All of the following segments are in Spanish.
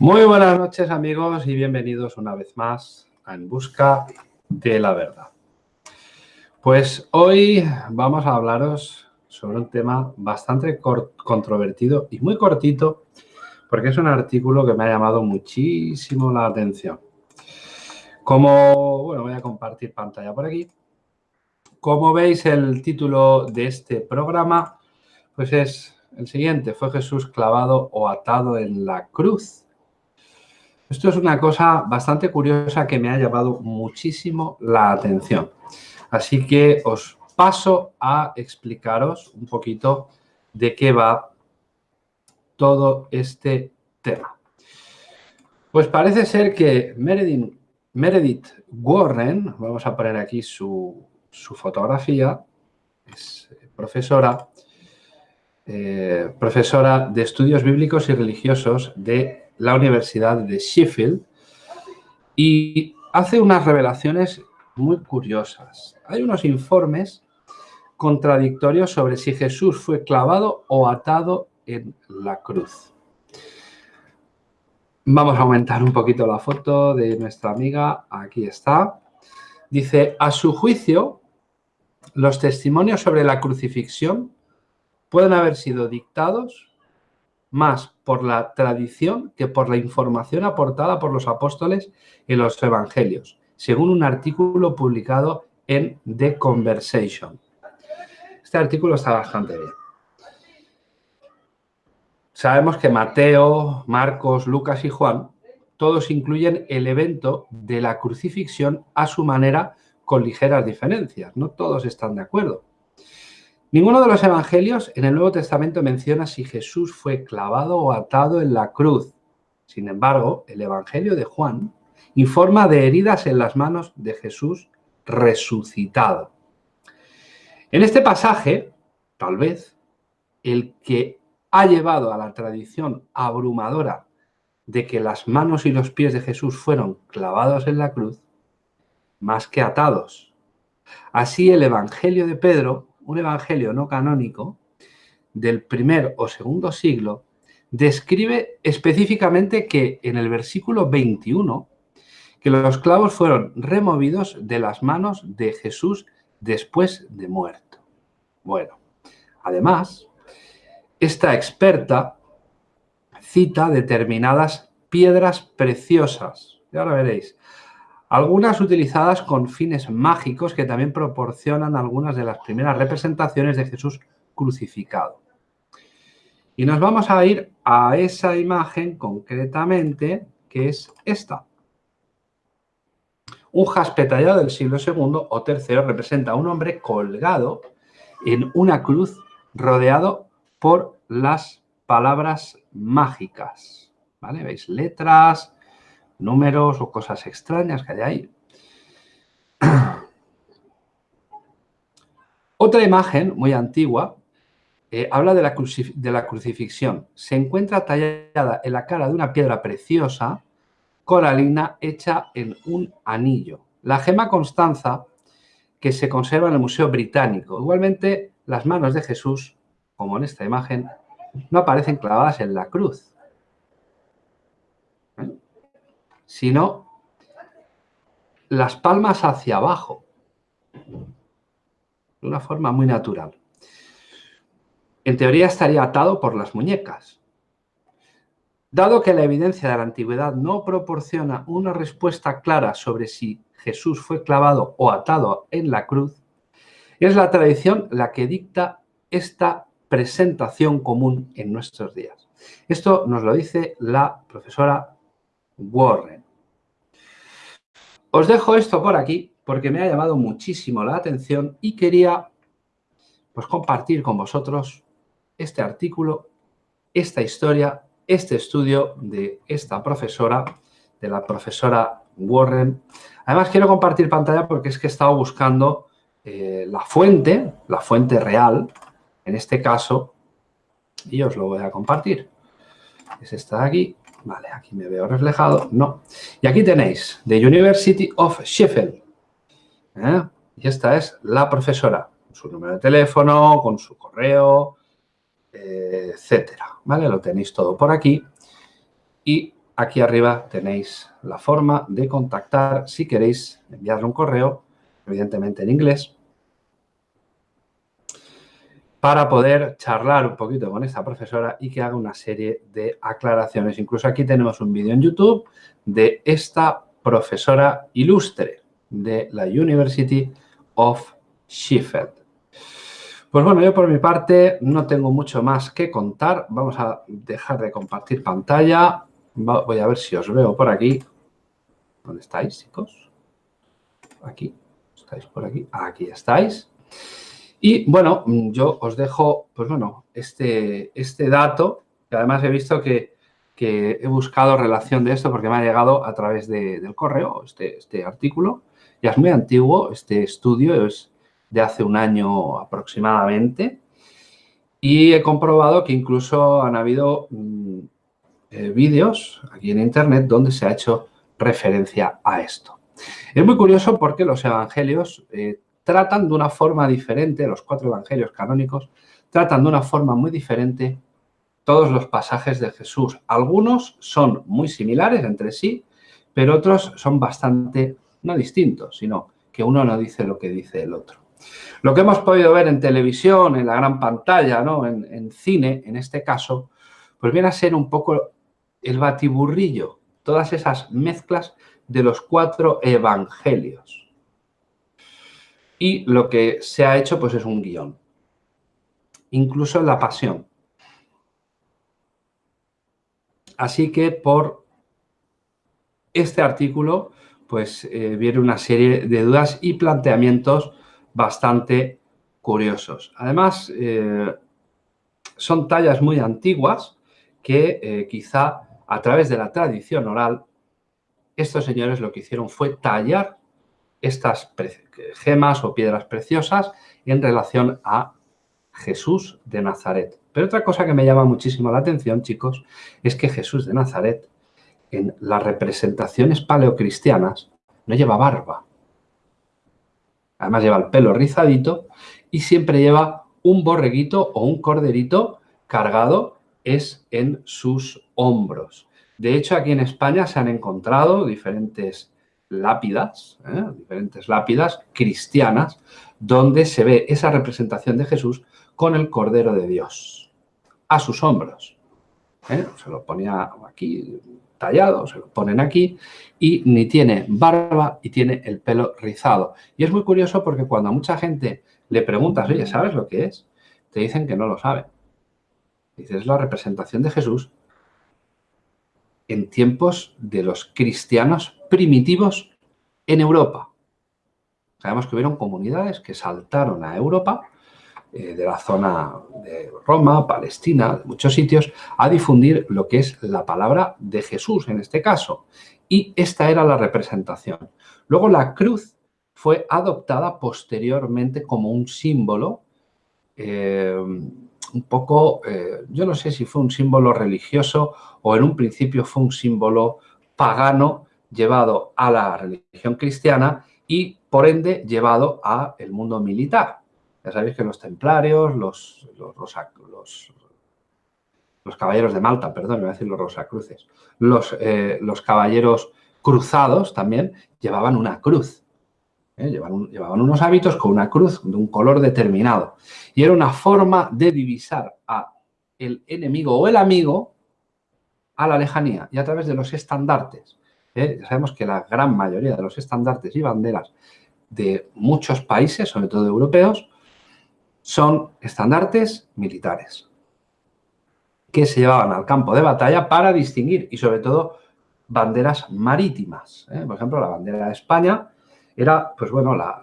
Muy buenas noches amigos y bienvenidos una vez más a En Busca de la Verdad. Pues hoy vamos a hablaros sobre un tema bastante controvertido y muy cortito porque es un artículo que me ha llamado muchísimo la atención. Como, bueno, voy a compartir pantalla por aquí. Como veis, el título de este programa pues es el siguiente. ¿Fue Jesús clavado o atado en la cruz? Esto es una cosa bastante curiosa que me ha llamado muchísimo la atención. Así que os paso a explicaros un poquito de qué va todo este tema. Pues parece ser que Meredith, Warren, vamos a poner aquí su, su fotografía, es profesora, eh, profesora de Estudios Bíblicos y Religiosos de la Universidad de Sheffield y hace unas revelaciones muy curiosas. Hay unos informes contradictorios sobre si Jesús fue clavado o atado en la cruz. Vamos a aumentar un poquito la foto de nuestra amiga. Aquí está. Dice, a su juicio, los testimonios sobre la crucifixión pueden haber sido dictados más por la tradición que por la información aportada por los apóstoles en los evangelios, según un artículo publicado en The Conversation. Este artículo está bastante bien. Sabemos que Mateo, Marcos, Lucas y Juan, todos incluyen el evento de la crucifixión a su manera con ligeras diferencias. No todos están de acuerdo. Ninguno de los evangelios en el Nuevo Testamento menciona si Jesús fue clavado o atado en la cruz. Sin embargo, el Evangelio de Juan informa de heridas en las manos de Jesús resucitado. En este pasaje, tal vez, el que ha llevado a la tradición abrumadora de que las manos y los pies de Jesús fueron clavados en la cruz, más que atados. Así el Evangelio de Pedro, un Evangelio no canónico, del primer o segundo siglo, describe específicamente que en el versículo 21, que los clavos fueron removidos de las manos de Jesús después de muerto. Bueno, además, esta experta cita determinadas piedras preciosas, y ahora veréis, algunas utilizadas con fines mágicos que también proporcionan algunas de las primeras representaciones de Jesús crucificado. Y nos vamos a ir a esa imagen concretamente, que es esta. Un jaspe tallado del siglo II o III representa a un hombre colgado en una cruz rodeado por las palabras mágicas. ¿Vale? ¿Veis? Letras, números o cosas extrañas que hay ahí. Otra imagen muy antigua eh, habla de la, de la crucifixión. Se encuentra tallada en la cara de una piedra preciosa, coralina, hecha en un anillo. La gema Constanza, que se conserva en el Museo Británico. Igualmente, las manos de Jesús como en esta imagen, no aparecen clavadas en la cruz, ¿eh? Sino las palmas hacia abajo, de una forma muy natural. En teoría estaría atado por las muñecas. Dado que la evidencia de la antigüedad no proporciona una respuesta clara sobre si Jesús fue clavado o atado en la cruz, es la tradición la que dicta esta presentación común en nuestros días. Esto nos lo dice la profesora Warren. Os dejo esto por aquí porque me ha llamado muchísimo la atención y quería pues, compartir con vosotros este artículo, esta historia, este estudio de esta profesora, de la profesora Warren. Además, quiero compartir pantalla porque es que he estado buscando eh, la fuente, la fuente real, en este caso, y os lo voy a compartir. Es esta de aquí. Vale, aquí me veo reflejado. No. Y aquí tenéis, The University of Sheffield. ¿eh? Y esta es la profesora, con su número de teléfono, con su correo, etcétera. ¿Vale? Lo tenéis todo por aquí. Y Aquí arriba tenéis la forma de contactar si queréis enviarle un correo, evidentemente en inglés, para poder charlar un poquito con esta profesora y que haga una serie de aclaraciones. Incluso aquí tenemos un vídeo en YouTube de esta profesora ilustre de la University of Sheffield. Pues bueno, yo por mi parte no tengo mucho más que contar. Vamos a dejar de compartir pantalla. Voy a ver si os veo por aquí. ¿Dónde estáis, chicos? Aquí. ¿Estáis por aquí? Aquí estáis. Y bueno, yo os dejo, pues bueno, este, este dato, que además he visto que, he buscado relación de esto porque me ha llegado a través del correo, este, este artículo. Ya es muy antiguo, este estudio es de hace un año aproximadamente. Y he comprobado que incluso han habido mm, eh, vídeos aquí en Internet donde se ha hecho referencia a esto. Es muy curioso porque los evangelios eh, tratan de una forma diferente, los cuatro evangelios canónicos, tratan de una forma muy diferente todos los pasajes de Jesús. Algunos son muy similares entre sí, pero otros son bastante, no distintos, sino que uno no dice lo que dice el otro. Lo que hemos podido ver en televisión, en la gran pantalla, ¿no? en, cine, en este caso, pues viene a ser un poco el batiburrillo, todas esas mezclas de los cuatro evangelios. Y lo que se ha hecho pues es un guion. Incluso la pasión. Así que por este artículo pues eh, viene una serie de dudas y planteamientos bastante curiosos. Además, eh, son tallas muy antiguas que eh, quizá a través de la tradición oral, estos señores lo que hicieron fue tallar estas gemas o piedras preciosas en relación a Jesús de Nazaret. Pero otra cosa que me llama muchísimo la atención, chicos, es que Jesús de Nazaret, en las representaciones paleocristianas, no lleva barba. Además lleva el pelo rizadito y siempre lleva un borreguito o un corderito cargado es en sus hombros. De hecho, aquí en España se han encontrado diferentes lápidas, ¿eh? diferentes lápidas cristianas, donde se ve esa representación de Jesús con el Cordero de Dios a sus hombros. ¿eh? Se lo ponía aquí tallado, se lo ponen aquí, y ni tiene barba y tiene el pelo rizado. Y es muy curioso porque cuando a mucha gente le preguntas, oye, ¿sabes lo que es? Te dicen que no lo saben. Dices, es la representación de Jesús en tiempos de los cristianos primitivos en Europa. Sabemos que hubieron comunidades que saltaron a Europa eh, de la zona de Roma, Palestina, muchos sitios, a difundir lo que es la palabra de Jesús en este caso. Y esta era la representación. Luego la cruz fue adoptada posteriormente como un símbolo, eh, un poco, eh, yo no sé si fue un símbolo religioso o en un principio fue un símbolo pagano llevado a la religión cristiana y por ende llevado al mundo militar. Ya sabéis que los templarios, los, los, los, caballeros de Malta, perdón, voy a decir los rosacruces, los, eh, los caballeros cruzados también llevaban una cruz. ¿Eh? Llevaban, unos hábitos con una cruz de un color determinado. Y era una forma de divisar a el enemigo o el amigo a la lejanía y a través de los estandartes. ¿eh? Ya sabemos que la gran mayoría de los estandartes y banderas de muchos países, sobre todo europeos, son estandartes militares que se llevaban al campo de batalla para distinguir y sobre todo banderas marítimas. ¿eh? Por ejemplo, la bandera de España era, pues bueno, la,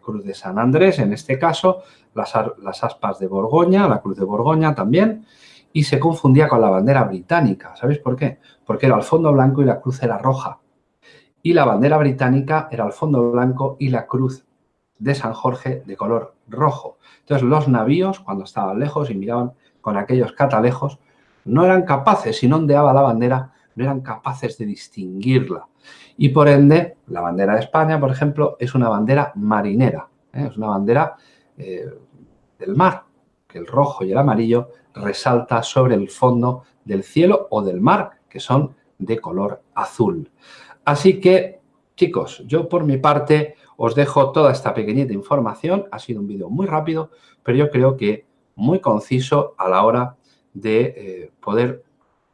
cruz de San Andrés, en este caso, las, las, aspas de Borgoña, la cruz de Borgoña también, y se confundía con la bandera británica. ¿Sabéis por qué? Porque era el fondo blanco y la cruz era roja. Y la bandera británica era el fondo blanco y la cruz de San Jorge de color rojo. Entonces los navíos, cuando estaban lejos y miraban con aquellos catalejos, no eran capaces, si no ondeaba la bandera, no eran capaces de distinguirla. Y por ende, la bandera de España, por ejemplo, es una bandera marinera, ¿eh? es una bandera eh, del mar, que el rojo y el amarillo resalta sobre el fondo del cielo o del mar, que son de color azul. Así que, chicos, yo por mi parte os dejo toda esta pequeñita información. Ha sido un vídeo muy rápido, pero yo creo que muy conciso a la hora de eh, poder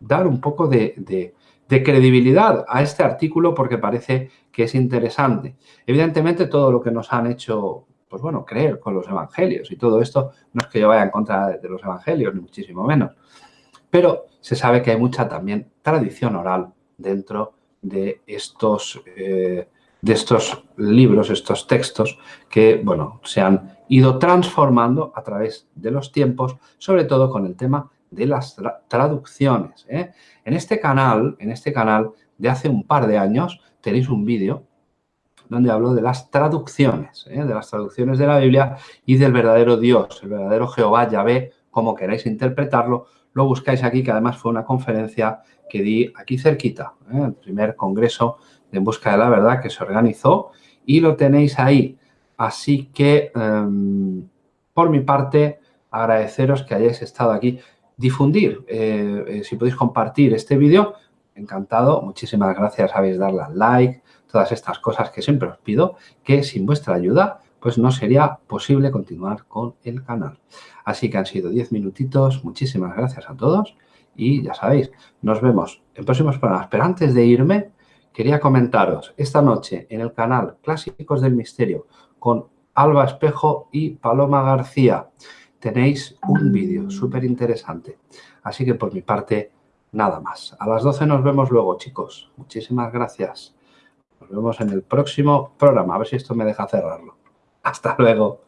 dar un poco de, de credibilidad a este artículo porque parece que es interesante. Evidentemente, todo lo que nos han hecho, pues bueno, creer con los evangelios y todo esto, no es que yo vaya en contra de los evangelios, ni muchísimo menos. Pero se sabe que hay mucha también tradición oral dentro de estos, eh, de estos libros, estos textos que, bueno, se han ido transformando a través de los tiempos, sobre todo con el tema de las traducciones. ¿eh? En este canal, en este canal de hace un par de años, tenéis un vídeo donde hablo de las traducciones, ¿eh? de las traducciones de la Biblia y del verdadero Dios, el verdadero Jehová, Yahvé, como queráis interpretarlo, lo buscáis aquí, que además fue una conferencia que di aquí cerquita, ¿eh? el primer congreso de En Busca de la Verdad que se organizó y lo tenéis ahí. Así que, em, por mi parte, agradeceros que hayáis estado aquí difundir. Eh, eh, si podéis compartir este vídeo, encantado. Muchísimas gracias, sabéis darle al like, todas estas cosas que siempre os pido, que sin vuestra ayuda pues no sería posible continuar con el canal. Así que han sido 10 minutitos. Muchísimas gracias a todos y ya sabéis, nos vemos en próximos programas. Pero antes de irme, quería comentaros esta noche en el canal Clásicos del Misterio con Alba Espejo y Paloma García tenéis un vídeo súper interesante. Así que por mi parte, nada más. A las 12 nos vemos luego, chicos. Muchísimas gracias. Nos vemos en el próximo programa. A ver si esto me deja cerrarlo. Hasta luego.